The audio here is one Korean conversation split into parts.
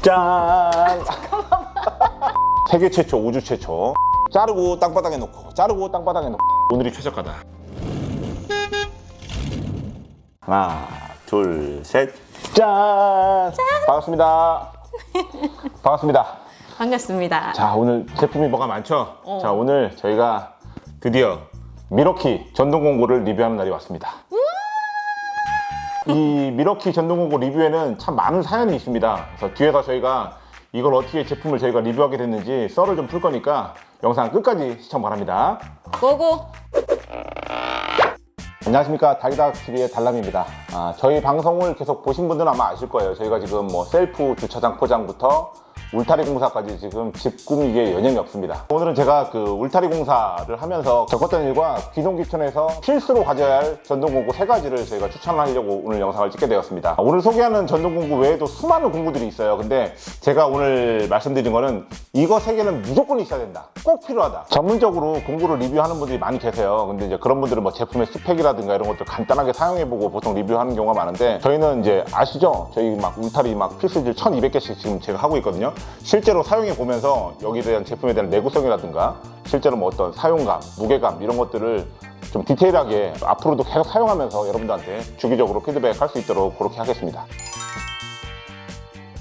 짠! 세계 최초, 우주 최초. 자르고 땅바닥에 놓고, 자르고 땅바닥에 놓고. 오늘이 최저가다. 하나, 둘, 셋. 짠! 반갑습니다. 반갑습니다. 반갑습니다. 자, 오늘 제품이 뭐가 많죠? 어. 자, 오늘 저희가 드디어 미러키 전동 공구를 리뷰하는 날이 왔습니다. 이 밀워키 전동공구 리뷰에는 참 많은 사연이 있습니다. 그래서 뒤에서 저희가 이걸 어떻게 제품을 저희가 리뷰하게 됐는지 썰을 좀 풀 거니까 영상 끝까지 시청 바랍니다. Go go! 안녕하십니까 달기닥TV의 달람입니다 아, 저희 방송을 계속 보신 분들은 아마 아실 거예요 저희가 지금 뭐 셀프 주차장 포장부터 울타리 공사까지 지금 집 꾸미기에 여념이 없습니다. 오늘은 제가 그 울타리 공사를 하면서 겪었던 일과 귀농귀촌에서 필수로 가져야 할 전동공구 세 가지를 저희가 추천하려고 오늘 영상을 찍게 되었습니다. 아, 오늘 소개하는 전동공구 외에도 수많은 공구들이 있어요. 근데 제가 오늘 말씀드린 거는 이거 세 개는 무조건 있어야 된다. 꼭 필요하다. 전문적으로 공구를 리뷰하는 분들이 많이 계세요. 근데 이제 그런 분들은 뭐 제품의 스펙이라든가 이런 것들 간단하게 사용해보고 보통 리뷰하는 경우가 많은데 저희는 이제 아시죠? 저희 막 울타리 막 필수질 1200개씩 지금 제가 하고 있거든요 실제로 사용해 보면서 여기에 대한 제품에 대한 내구성이라든가 실제로 뭐 어떤 사용감, 무게감 이런 것들을 좀 디테일하게 앞으로도 계속 사용하면서 여러분들한테 주기적으로 피드백 할 수 있도록 그렇게 하겠습니다.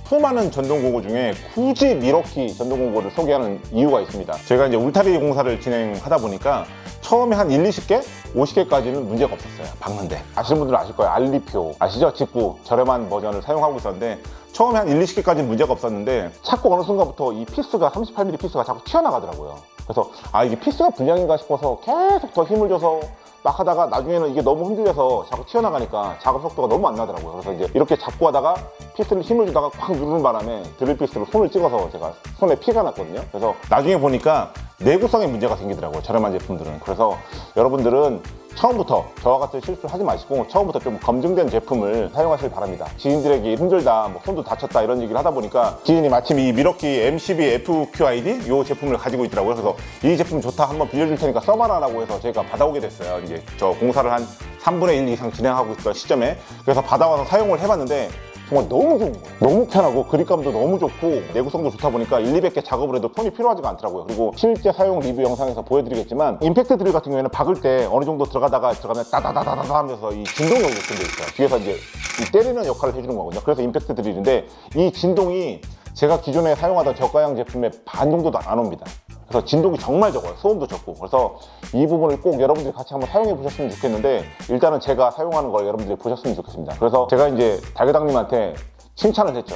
수많은 전동공구 중에 굳이 밀워키 전동공구를 소개하는 이유가 있습니다. 제가 이제 울타리 공사를 진행하다 보니까 처음에 한 1, 20개? 50개까지는 문제가 없었어요. 박는데. 아시는 분들은 아실 거예요. 알리표. 아시죠? 직구. 저렴한 버전을 사용하고 있었는데 처음에 한 1, 20개까지는 문제가 없었는데 자꾸 어느 순간부터 이 피스가 38mm 피스가 자꾸 튀어나가더라고요. 그래서 아 이게 피스가 불량인가 싶어서 계속 더 힘을 줘서 막 하다가 나중에는 이게 너무 흔들려서 자꾸 튀어나가니까 작업 속도가 너무 안 나더라고요. 그래서 이제 이렇게 잡고 하다가 피스를 힘을 주다가 꽉 누르는 바람에 드릴 피스로 손을 찍어서 제가 손에 피가 났거든요. 그래서 나중에 보니까 내구성에 문제가 생기더라고요 저렴한 제품들은. 그래서 여러분들은 처음부터 저와 같은 실수를 하지 마시고 처음부터 좀 검증된 제품을 사용하시길 바랍니다. 지인들에게 힘들다 뭐 손도 다쳤다 이런 얘기를 하다 보니까 지인이 마침 이 밀워키 M12 FQID 이 제품을 가지고 있더라고요. 그래서 이 제품 좋다 한번 빌려줄 테니까 써봐라 라고 해서 제가 받아오게 됐어요. 이제 저 공사를 한 3분의 1 이상 진행하고 있던 시점에. 그래서 받아와서 사용을 해봤는데 정말 너무 좋은 거예요. 너무 편하고 그립감도 너무 좋고 내구성도 좋다 보니까 1, 200개 작업을 해도 손이 필요하지가 않더라고요. 그리고 실제 사용 리뷰 영상에서 보여드리겠지만 임팩트 드릴 같은 경우에는 박을 때 어느 정도 들어가다가 들어가면 따다다다다 하면서 이 진동력이 같은 게 있어요. 뒤에서 이제 이 때리는 역할을 해주는 거거든요. 그래서 임팩트 드릴인데 이 진동이 제가 기존에 사용하던 저가형 제품의 반 정도도 안 옵니다 그래서 진동이 정말 적어요. 소음도 적고. 그래서 이 부분을 꼭 여러분들이 같이 한번 사용해 보셨으면 좋겠는데 일단은 제가 사용하는 걸 여러분들이 보셨으면 좋겠습니다. 그래서 제가 이제 달개당님한테 칭찬을 했죠.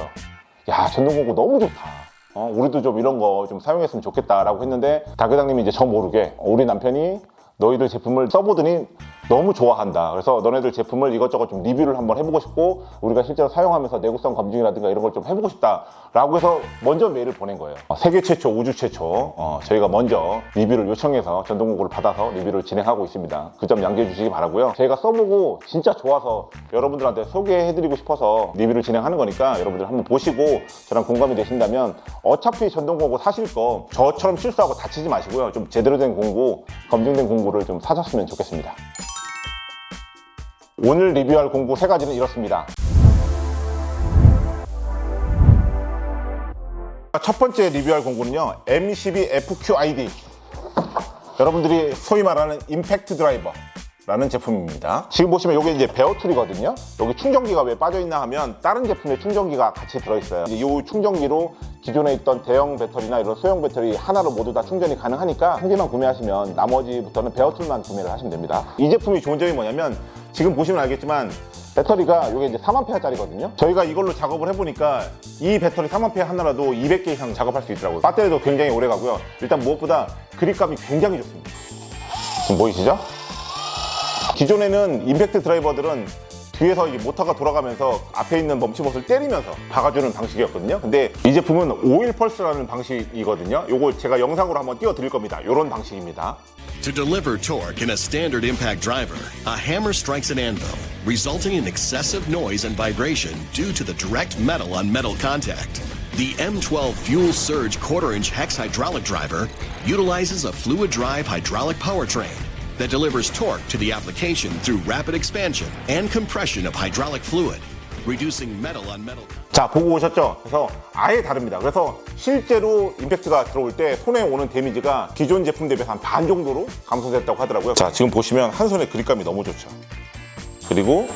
야 전동공구 너무 좋다. 어, 우리도 좀 이런 거 좀 사용했으면 좋겠다라고 했는데 달개당님이 이제 저 모르게 우리 남편이 너희들 제품을 써보더니 너무 좋아한다. 그래서 너네들 제품을 이것저것 좀 리뷰를 한번 해보고 싶고 우리가 실제로 사용하면서 내구성 검증이라든가 이런 걸 좀 해보고 싶다 라고 해서 먼저 메일을 보낸 거예요. 어, 세계 최초 우주 최초. 어, 저희가 먼저 리뷰를 요청해서 전동공구를 받아서 리뷰를 진행하고 있습니다. 그 점 양지해 주시기 바라고요. 저희가 써보고 진짜 좋아서 여러분들한테 소개해드리고 싶어서 리뷰를 진행하는 거니까 여러분들 한번 보시고 저랑 공감이 되신다면 어차피 전동공구 사실 거 저처럼 실수하고 다치지 마시고요. 좀 제대로 된 공구 검증된 공구를 좀 사셨으면 좋겠습니다. 오늘 리뷰할 공구 세 가지는 이렇습니다. 첫 번째 리뷰할 공구는요. M12 FQID. 여러분들이 소위 말하는 임팩트 드라이버. 라는 제품입니다. 지금 보시면 이게 이제 베어툴이거든요. 여기 충전기가 왜 빠져있나 하면 다른 제품의 충전기가 같이 들어있어요. 이 충전기로 기존에 있던 대형 배터리나 이런 소형 배터리 하나로 모두 다 충전이 가능하니까 한 개만 구매하시면 나머지부터는 베어툴만 구매를 하시면 됩니다. 이 제품이 좋은 점이 뭐냐면 지금 보시면 알겠지만 배터리가 이게 이제 3A짜리거든요. 저희가 이걸로 작업을 해보니까 이 배터리 3A 하나라도 200개 이상 작업할 수 있더라고요. 배터리도 굉장히 오래 가고요. 일단 무엇보다 그립감이 굉장히 좋습니다. 지금 보이시죠? 기존에는 임팩트 드라이버들은 뒤에서 이게 모터가 돌아가면서 앞에 있는 멈칫봇을 때리면서 박아주는 방식이었거든요 근데 이 제품은 오일 펄스라는 방식이거든요 요거 제가 영상으로 한번 띄워드릴 겁니다 요런 방식입니다 To deliver torque in a standard impact driver, a hammer strikes an anvil, resulting in excessive noise and vibration due to the direct metal on metal contact. The M12 Fuel Surge quarter inch hex hydraulic driver utilizes a fluid drive hydraulic powertrain that delivers torque to the application through rapid expansion and compression of hydraulic fluid, reducing metal on metal. 자 보고 오셨죠? 그래서 아예 다릅니다. 그래서 실제로 임팩트가 들어올 때 손에 오는 데미지가 기존 제품 대비해서 한반 정도로 감소됐다고 하더라고요. 자 지금 보시면 한 손에 그립감이 너무 좋죠. 그리고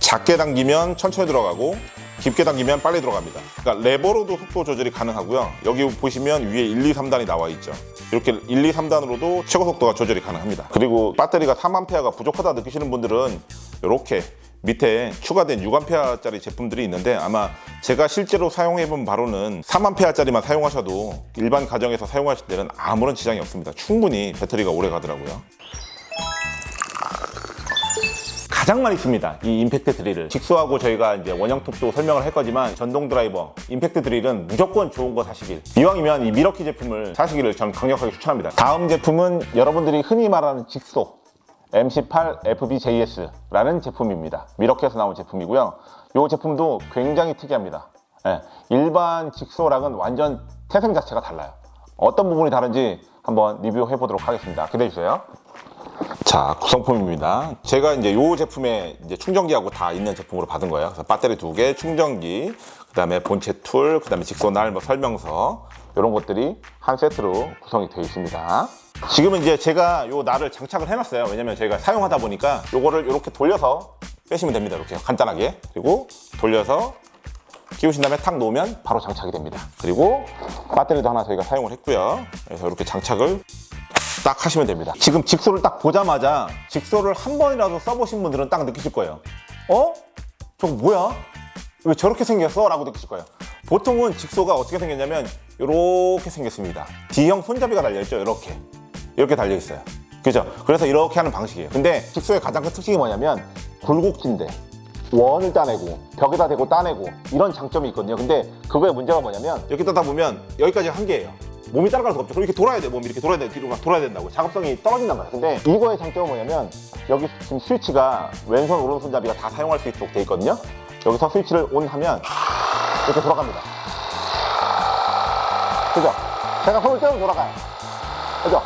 작게 당기면 천천히 들어가고 깊게 당기면 빨리 들어갑니다. 그러니까 레버로도 속도 조절이 가능하고요. 여기 보시면 위에 1, 2, 3단이 나와 있죠. 이렇게 1, 2, 3단으로도 최고 속도가 조절이 가능합니다. 그리고 배터리가 3A가 부족하다 느끼시는 분들은 이렇게 밑에 추가된 6A짜리 제품들이 있는데 아마 제가 실제로 사용해본 바로는 3A짜리만 사용하셔도 일반 가정에서 사용하실 때는 아무런 지장이 없습니다. 충분히 배터리가 오래 가더라고요. 가장 많이 씁니다. 이 임팩트 드릴을. 직수하고 저희가 이제 원형 톱도 설명을 할 거지만 전동 드라이버, 임팩트 드릴은 무조건 좋은 거 사시길. 이왕이면 이 미러키 제품을 사시기를 전 강력하게 추천합니다. 다음 제품은 여러분들이 흔히 말하는 직소 MC8 FBJS라는 제품입니다. 미러키에서 나온 제품이고요. 이 제품도 굉장히 특이합니다. 예, 일반 직소랑은 완전 태생 자체가 달라요. 어떤 부분이 다른지 한번 리뷰해 보도록 하겠습니다. 기대해 주세요. 자 구성품입니다. 제가 이제 이 제품에 이제 충전기하고 다 있는 제품으로 받은 거예요. 그래서 배터리 두 개, 충전기, 그 다음에 본체 툴, 그 다음에 직소날, 뭐 설명서 이런 것들이 한 세트로 구성이 되어 있습니다. 지금은 이제 제가 이 날을 장착을 해놨어요. 왜냐면 저희가 사용하다 보니까 이거를 이렇게 돌려서 빼시면 됩니다. 이렇게 간단하게 그리고 돌려서 끼우신 다음에 탁 놓으면 바로 장착이 됩니다. 그리고 배터리도 하나 저희가 사용을 했고요. 그래서 이렇게 장착을 딱 하시면 됩니다. 지금 직소를 딱 보자마자 직소를 한 번이라도 써보신 분들은 딱 느끼실 거예요. 어? 저거 뭐야? 왜 저렇게 생겼어? 라고 느끼실 거예요. 보통은 직소가 어떻게 생겼냐면 이렇게 생겼습니다. D형 손잡이가 달려있죠. 이렇게. 이렇게 달려있어요. 그죠? 그래서 이렇게 하는 방식이에요. 근데 직소의 가장 큰 특징이 뭐냐면 굴곡진데 원을 따내고 벽에다 대고 따내고 이런 장점이 있거든요. 근데 그거의 문제가 뭐냐면 이렇게 따다 보면 여기까지 한계예요. 몸이 따라갈 수가 없죠. 그럼 이렇게 돌아야 돼. 몸이 이렇게 돌아야 돼. 뒤로 막 돌아야 된다고. 작업성이 떨어진단 말이에요. 근데 이거의 장점은 뭐냐면 여기 지금 스위치가 왼손 오른손잡이가 다 사용할 수 있도록 돼 있거든요. 여기서 스위치를 온 하면 이렇게 돌아갑니다. 그죠? 제가 손을 떼면 돌아가요. 그죠?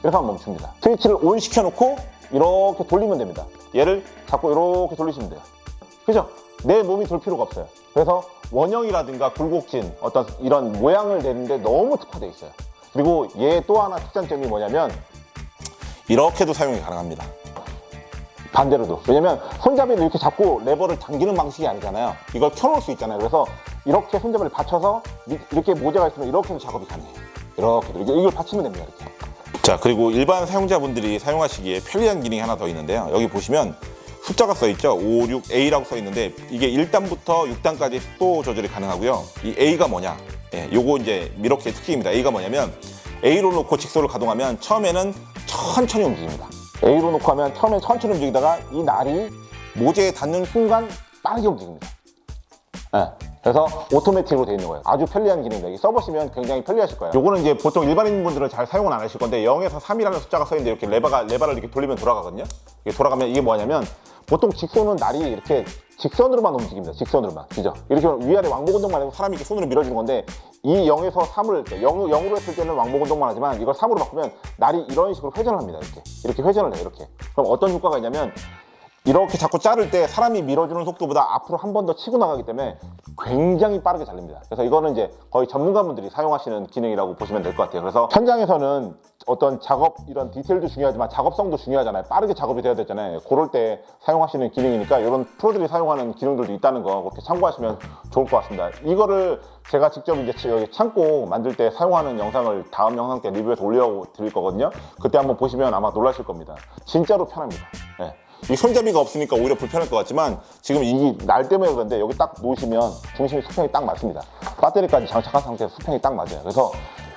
그래서 한번 멈춥니다. 스위치를 온 시켜놓고 이렇게 돌리면 됩니다. 얘를 잡고 이렇게 돌리시면 돼요. 그죠? 내 몸이 돌 필요가 없어요. 그래서 원형이라든가 굴곡진 어떤 이런 모양을 내는데 너무 특화되어 있어요. 그리고 얘 또 하나 특장점이 뭐냐면 이렇게도 사용이 가능합니다. 반대로도. 왜냐면 손잡이를 이렇게 잡고 레버를 당기는 방식이 아니잖아요. 이걸 켜놓을 수 있잖아요. 그래서 이렇게 손잡이를 받쳐서 미- 이렇게 모자가 있으면 이렇게도 작업이 가능해요. 이렇게도. 이렇게 이걸 받치면 됩니다. 이렇게. 자, 그리고 일반 사용자분들이 사용하시기에 편리한 기능이 하나 더 있는데요. 여기 보시면 숫자가 써 있죠. 5, 6, A라고 써 있는데 이게 1단부터 6단까지 속도 조절이 가능하고요. 이 A가 뭐냐? 예, 요거 이제 미러키의 특징입니다. A가 뭐냐면 A로 놓고 직소를 가동하면 처음에는 천천히 움직입니다. A로 놓고 하면 처음에 천천히 움직이다가 이 날이 모재에 닿는 순간 빠르게 움직입니다. 예. 그래서 오토매틱으로 되어 있는 거예요. 아주 편리한. 이게 써보시면 굉장히 편리하실 거예요. 요거는 이제 보통 일반인 분들은 잘 사용은 안 하실 건데 0에서 3이라는 숫자가 써 있는데 이렇게 레버가 레버를 이렇게 돌리면 돌아가거든요. 이게 돌아가면 이게 뭐냐면 보통 직선은 날이 이렇게 직선으로만 움직입니다. 직선으로만. 그죠? 이렇게 위아래 왕복 운동만 해도 사람이 이렇게 손으로 밀어주는 건데 이 0에서 3을 0, 0으로 했을 때는 왕복 운동만 하지만 이걸 3으로 바꾸면 날이 이런 식으로 회전을 합니다. 이렇게. 이렇게 회전을 해요. 이렇게. 그럼 어떤 효과가 있냐면 이렇게 자꾸 자를 때 사람이 밀어주는 속도보다 앞으로 한 번 더 치고 나가기 때문에 굉장히 빠르게 잘립니다. 그래서 이거는 이제 거의 전문가분들이 사용하시는 기능이라고 보시면 될 것 같아요. 그래서 현장에서는 어떤 작업 이런 디테일도 중요하지만 작업성도 중요하잖아요. 빠르게 작업이 돼야 되잖아요. 그럴 때 사용하시는 기능이니까 이런 프로들이 사용하는 기능들도 있다는 거 그렇게 참고하시면 좋을 것 같습니다. 이거를 제가 직접 이제 여기 창고 만들 때 사용하는 영상을 다음 영상 때 리뷰해서 올려 드릴 거거든요. 그때 한번 보시면 아마 놀라실 겁니다. 진짜로 편합니다. 예. 이 손잡이가 없으니까 오히려 불편할 것 같지만 지금 이날 때문에 그런데 여기 딱 놓으시면 중심이 수평이 딱 맞습니다. 배터리까지 장착한 상태에서 수평이 딱 맞아요. 그래서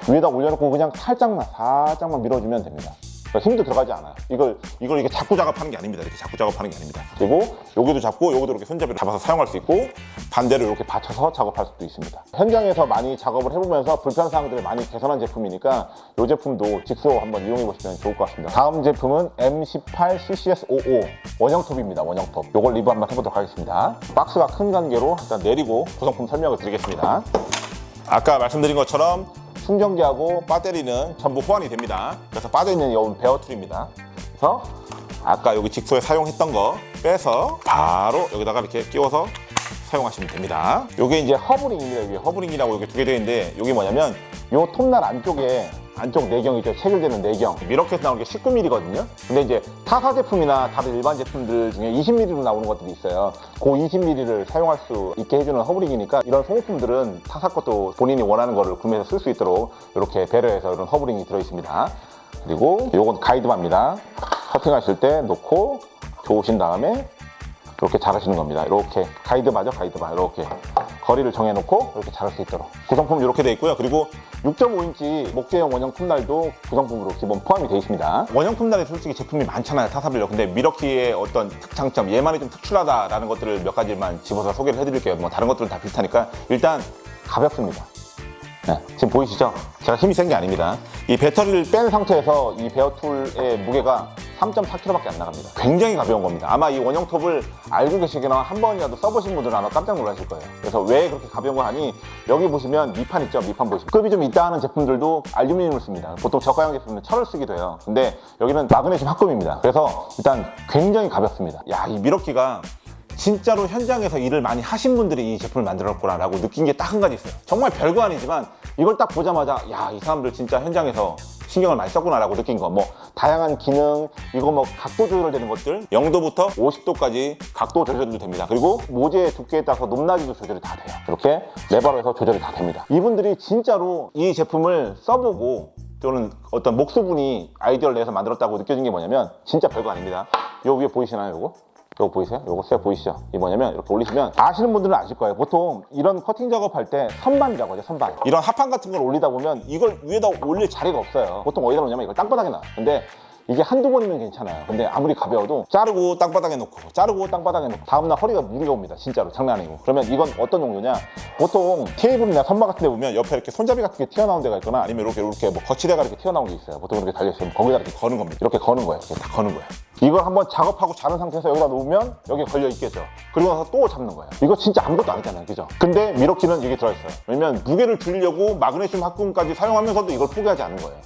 위에다 올려놓고 그냥 살짝만 살짝만 밀어주면 됩니다. 그러니까 힘도 들어가지 않아요. 이걸 이걸 이렇게 자꾸 작업하는 게 아닙니다. 이렇게 자꾸 작업하는 게 아닙니다. 그리고 여기도 잡고 여기도 이렇게 손잡이를 잡아서 사용할 수 있고 반대로 이렇게 받쳐서 작업할 수도 있습니다. 현장에서 많이 작업을 해보면서 불편 사항들을 많이 개선한 제품이니까 이 제품도 직소 한번 이용해 보시면 좋을 것 같습니다. 다음 제품은 M18 CCS55 원형톱입니다. 원형톱. 이걸 리뷰 한번 해보도록 하겠습니다. 박스가 큰 관계로 일단 내리고 구성품 설명을 드리겠습니다. 아까 말씀드린 것처럼 충전기하고 배터리는 전부 호환이 됩니다. 그래서 빠져있는 이 bare tool입니다. 그래서 아까 여기 직소에 사용했던 거 빼서 바로 여기다가 이렇게 끼워서 사용하시면 됩니다. 이게 이제 hub ring입니다. 이게 hub ring이라고 이렇게 두 개 되어 있는데 이게 뭐냐면 요 톱날 안쪽에 안쪽 내경이죠. 체결되는 내경. 밀워키에서 나오는 게 19mm거든요. 근데 이제 타사 제품이나 다른 일반 제품들 중에 20mm로 나오는 것들이 있어요. 그 20mm를 사용할 수 있게 해주는 hub ring이니까 이런 소모품들은 타사 것도 본인이 원하는 거를 구매해서 쓸 수 있도록 이렇게 배려해서 이런 hub ring이 들어있습니다. 그리고 요건 guide bar입니다. 커팅하실 때 놓고 조이신 다음에 이렇게 자르시는 겁니다. 이렇게 guide bar죠, guide bar. 이렇게 거리를 정해놓고 이렇게 자를 수 있도록 구성품 이렇게 되어 있고요. 그리고 6.5인치 목재용 원형 톱날도 구성품으로 기본 포함이 되어 있습니다. 원형 톱날에 솔직히 제품이 많잖아요, 타사별로. 근데 밀워키의 어떤 특장점, 얘만이 좀 특출하다라는 것들을 몇 가지만 집어서 소개를 해드릴게요. 뭐 다른 것들은 다 비슷하니까 일단 가볍습니다. 네, 지금 보이시죠? 제가 힘이 센 게 아닙니다. 이 배터리를 뺀 상태에서 이 베어툴의 무게가 3.4kg밖에 안 나갑니다. 굉장히 가벼운 겁니다. 아마 이 원형 톱을 알고 계시거나 한 번이라도 써보신 분들은 아마 깜짝 놀라실 거예요. 그래서 왜 그렇게 가벼운 거 하니 여기 보시면 미판 있죠? 미판 보시면 급이 좀 있다 하는 제품들도 알루미늄을 씁니다. 보통 저가형 제품은 철을 쓰기도 해요. 근데 여기는 마그네슘 합금입니다. 그래서 일단 굉장히 가볍습니다. 야, 이 미러키가 진짜로 현장에서 일을 많이 하신 분들이 이 제품을 만들었구나 라고 느낀 게 딱 한 가지 있어요. 정말 별거 아니지만 이걸 딱 보자마자 야, 이 사람들 진짜 현장에서 신경을 많이 썼구나 라고 느낀 거. 뭐 다양한 기능, 이거 뭐 각도 조절되는 것들 0도부터 50도까지 각도 조절도 됩니다. 그리고 모재의 두께에 따라서 높낮이도 조절이 다 돼요. 이렇게 레버로 해서 조절이 다 됩니다. 이분들이 진짜로 이 제품을 써보고 또는 어떤 목수분이 아이디어를 내서 만들었다고 느껴진 게 뭐냐면 진짜 별거 아닙니다. 요 위에 보이시나요, 요거? 요거 보이세요? 요거 쇠 보이시죠? 이게 뭐냐면 이렇게 올리시면 아시는 분들은 아실 거예요. 보통 이런 커팅 작업할 때 선반이라고 하죠, 선반. 이런 합판 같은 걸 올리다 보면 이걸 위에다 올릴 자리가 없어요. 보통 어디다 놓냐면 이걸 땅바닥에 놔요. 근데 이게 한두 번이면 괜찮아요. 근데 아무리 가벼워도 자르고 땅바닥에 놓고 자르고 땅바닥에 놓고 다음날 허리가 무리가 옵니다. 진짜로 장난 아니고. 그러면 이건 어떤 용도냐? 보통 테이블이나 선반 같은 데 보면 옆에 이렇게 손잡이 같은 게 튀어나온 데가 있거나 아니면 이렇게 이렇게 뭐 거치대가 이렇게 튀어나온 게 있어요. 보통 이렇게 달려있으면 거기다 이렇게 거는 겁니다. 이렇게 거는 거예요. 이렇게 다 거는 거예요. 이걸 한번 작업하고 자른 상태에서 여기다 놓으면 여기 걸려 있겠죠. 그리고 나서 또 잡는 거예요. 이거 진짜 아무것도 아니잖아요. 그죠? 근데 미러키는 이게 들어있어요. 왜냐면 무게를 줄이려고 마그네슘 합금까지 사용하면서도 이걸 포기하지 않는 거예요.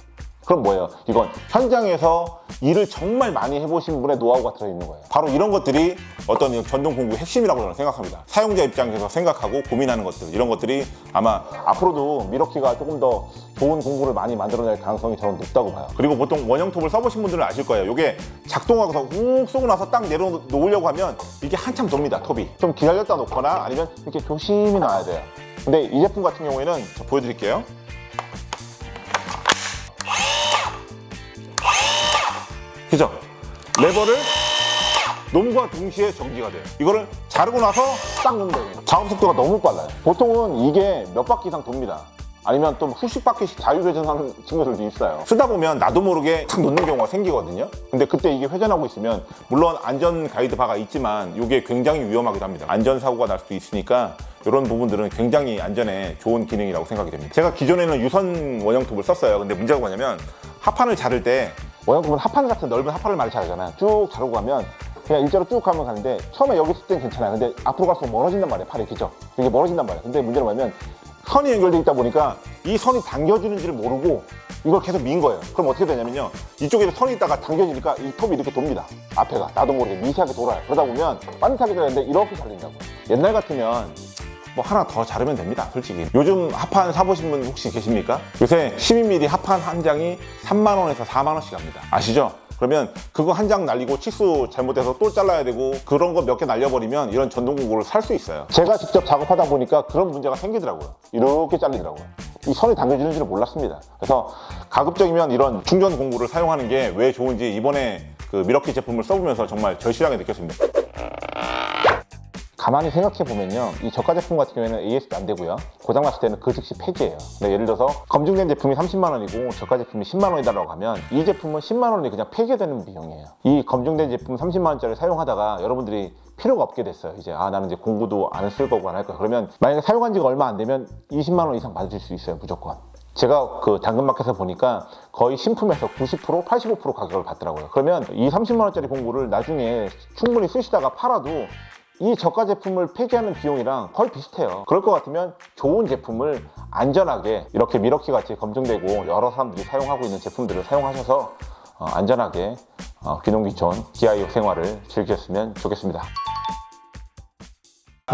그럼 뭐예요? 이건 현장에서 일을 정말 많이 해보신 분의 노하우가 들어있는 거예요. 바로 이런 것들이 어떤 이 전동 공구의 핵심이라고 저는 생각합니다. 사용자 입장에서 생각하고 고민하는 것들, 이런 것들이 아마 앞으로도 미러키가 조금 더 좋은 공구를 많이 만들어낼 가능성이 저는 높다고 봐요. 그리고 보통 원형 톱을 써보신 분들은 아실 거예요. 이게 작동하고서 훅 쏘고 나서 딱 내려놓으려고 하면 이게 한참 돕니다, 톱이. 좀 기다렸다 놓거나 아니면 이렇게 조심히 놔야 돼요. 근데 이 제품 같은 경우에는 저 보여드릴게요. 그죠? 레버를 놈과 동시에 정지가 돼요. 이거를 자르고 나서 딱 돼요. 작업 속도가 너무 빨라요. 보통은 이게 몇 바퀴 이상 돕니다. 아니면 또 수십 바퀴씩 자유회전하는 친구들도 있어요. 쓰다 보면 나도 모르게 탁 놓는 경우가 생기거든요. 근데 그때 이게 회전하고 있으면 물론 안전 가이드 바가 있지만 이게 굉장히 위험하기도 합니다. 안전사고가 날 수도 있으니까 이런 부분들은 굉장히 안전에 좋은 기능이라고 생각이 됩니다. 제가 기존에는 유선 원형톱을 썼어요. 근데 문제가 뭐냐면 합판을 자를 때 원형톱은 합판 같은 넓은 합판을 많이 자르잖아요. 쭉 자르고 가면 그냥 일자로 쭉 가면 가는데 처음에 여기 있을 땐 괜찮아요. 근데 앞으로 갈수록 멀어진단 말이에요. 팔이 그죠? 이게 멀어진단 말이에요. 근데 문제는 뭐냐면 선이 연결돼 있다 보니까 이 선이 당겨지는지를 모르고 이걸 계속 민 거예요. 그럼 어떻게 되냐면요. 이쪽에서 선이 있다가 당겨지니까 이 톱이 이렇게 돕니다. 앞에가. 나도 모르게 미세하게 돌아요. 그러다 보면 반듯하게 되는데 이렇게 잘린다고요. 옛날 같으면 뭐 하나 더 자르면 됩니다 솔직히. 요즘 합판 사보신 분 혹시 계십니까? 요새 12mm 합판 한 장이 3만원에서 4만원씩 합니다. 아시죠? 그러면 그거 한 장 날리고 치수 잘못해서 또 잘라야 되고 그런 거 몇 개 날려버리면 이런 전동 공구를 살 수 있어요. 제가 직접 작업하다 보니까 그런 문제가 생기더라고요. 이렇게 잘리더라고요. 이 선이 당겨지는 줄 몰랐습니다. 그래서 가급적이면 이런 충전 공구를 사용하는 게 왜 좋은지 이번에 그 미러키 제품을 써보면서 정말 절실하게 느꼈습니다 가만히 생각해 보면요 이 저가 제품 같은 경우에는 AS도 안 되고요. 고장 났을 때는 그 즉시 폐지예요. 근데 예를 들어서 검증된 제품이 30만 원이고 저가 제품이 10만 원이다라고 하면 이 제품은 10만 원이 그냥 폐기되는 비용이에요. 이 검증된 제품 30만 원짜리 사용하다가 여러분들이 필요가 없게 됐어요. 이제 아 나는 이제 공구도 안 쓸 거고 안 할 거야. 그러면 만약에 사용한 지가 얼마 안 되면 20만 원 이상 받으실 수 있어요 무조건. 제가 그 당근마켓에서 보니까 거의 신품에서 90% 85% 가격을 받더라고요. 그러면 이 30만 원짜리 공구를 나중에 충분히 쓰시다가 팔아도 이 저가 제품을 폐기하는 비용이랑 거의 비슷해요 그럴 것 같으면 좋은 제품을 안전하게 이렇게 미러키 같이 검증되고 여러 사람들이 사용하고 있는 제품들을 사용하셔서 어, 안전하게 어, 귀농귀촌 기아이업 생활을 즐기셨으면 좋겠습니다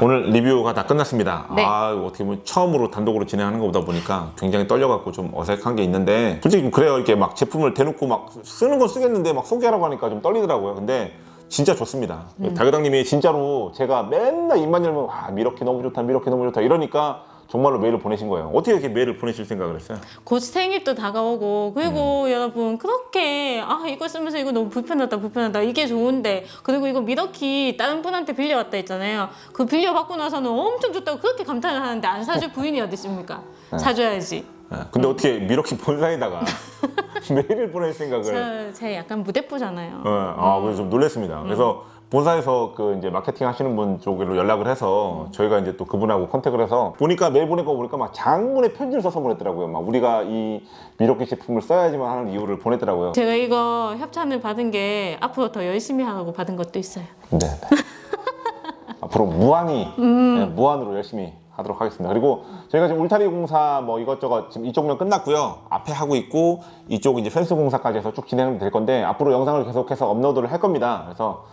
오늘 리뷰가 다 끝났습니다. 네. 아, 어떻게 보면 처음으로 단독으로 진행하는 것보다 보니까 굉장히 떨려갖고 좀 어색한 게 있는데 솔직히 좀 그래요. 이렇게 막 제품을 대놓고 막 쓰는 건 쓰겠는데 막 소개하라고 하니까 좀 떨리더라고요. 근데 진짜 좋습니다. 다교당님이 진짜로 제가 맨날 입만 열면 와 밀워키 너무 좋다, 밀워키 너무 좋다 이러니까 정말로 메일을 보내신 거예요. 어떻게 이렇게 메일을 보내실 생각을 했어요? 곧 생일도 다가오고 그리고 여러분 그렇게 아 이거 쓰면서 이거 너무 불편하다 불편하다 이게 좋은데 그리고 이거 밀워키 다른 분한테 빌려왔다 했잖아요 그 빌려받고 나서는 엄청 좋다고 그렇게 감탄을 하는데 안 사줄 부인이 어디 있습니까 사줘야지 예, 근데 어떻게 밀워키 본사에다가 메일을 보낼 생각을 저, 제 약간 무대뽀잖아요 네, 아, 그래서 좀 놀랐습니다. 그래서 본사에서 그 이제 마케팅 하시는 분 쪽으로 연락을 해서 저희가 이제 또 그분하고 컨택을 해서 보니까 메일 보낸 거 보니까 막 장문의 편지를 써서 보냈더라고요. 막 우리가 이 미러키 제품을 써야지만 하는 이유를 보냈더라고요. 제가 이거 협찬을 받은 게 앞으로 더 열심히 하라고 받은 것도 있어요 네. 네. 앞으로 무한히 네, 무한으로 열심히 하도록 하겠습니다. 그리고 저희가 지금 울타리 공사 뭐 이것저것 지금 이쪽면 끝났고요. 앞에 하고 있고 이쪽 이제 펜스 공사까지 해서 쭉 진행이 될 건데 앞으로 영상을 계속해서 업로드를 할 겁니다. 그래서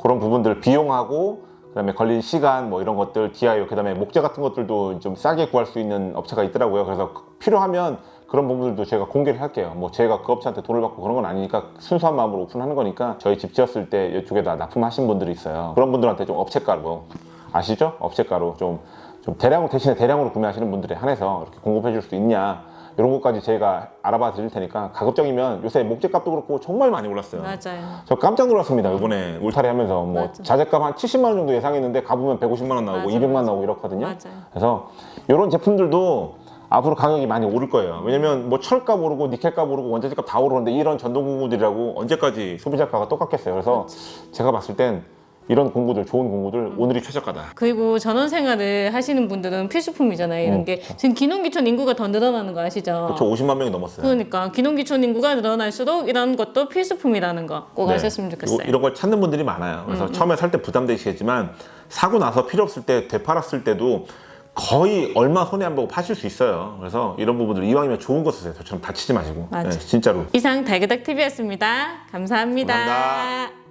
그런 부분들 비용하고 그 다음에 걸린 시간 뭐 이런 것들 DIY 그 다음에 목재 같은 것들도 좀 싸게 구할 수 있는 업체가 있더라고요. 그래서 필요하면 그런 부분들도 제가 공개를 할게요. 뭐 제가 그 업체한테 돈을 받고 그런 건 아니니까 순수한 마음으로 오픈하는 거니까 저희 집 지었을 때 이쪽에다 납품하신 분들이 있어요. 그런 분들한테 좀 업체가로 아시죠? 업체가로 좀, 좀 대량으로 대신에 대량으로 구매하시는 분들에 한해서 이렇게 공급해 줄 수 있냐 이런 것까지 제가 알아봐 드릴 테니까 가급적이면 요새 목재값도 그렇고 정말 많이 올랐어요. 맞아요 저 깜짝 놀랐습니다 이번에 울타리 하면서 뭐 맞아. 자재값 한 70만 원 정도 예상했는데 가보면 150만 원 나오고 맞아, 200만 맞아. 나오고 이렇거든요. 맞아요. 그래서 이런 제품들도 앞으로 가격이 많이 오를 거예요. 왜냐면 뭐 철값 오르고 니켈값 오르고 원자재값 다 오르는데 이런 전동 공구들이라고 언제까지 소비자가가 똑같겠어요. 그래서 제가 봤을 땐 이런 공구들 좋은 공구들 오늘이 최저가다. 그리고 전원 생활을 하시는 분들은 필수품이잖아요 이런 게 지금 기농기촌 인구가 더 늘어나는 거 아시죠? 저 50만 명이 넘었어요. 그러니까 기농기촌 인구가 늘어날수록 이런 것도 필수품이라는 거꼭 네. 아셨으면 좋겠어요. 음, 이- 이런 걸 찾는 분들이 많아요. 그래서 처음에 살 때 부담되시겠지만 사고 나서 필요 없을 때 되팔았을 때도 거의 얼마 손해 안 보고 파실 수 있어요. 그래서 이런 부분들 이왕이면 좋은 거 쓰세요. 저처럼 다치지 마시고. 맞아. 네, 진짜로. 이상 달그닥 TV였습니다. 감사합니다. 감사합니다.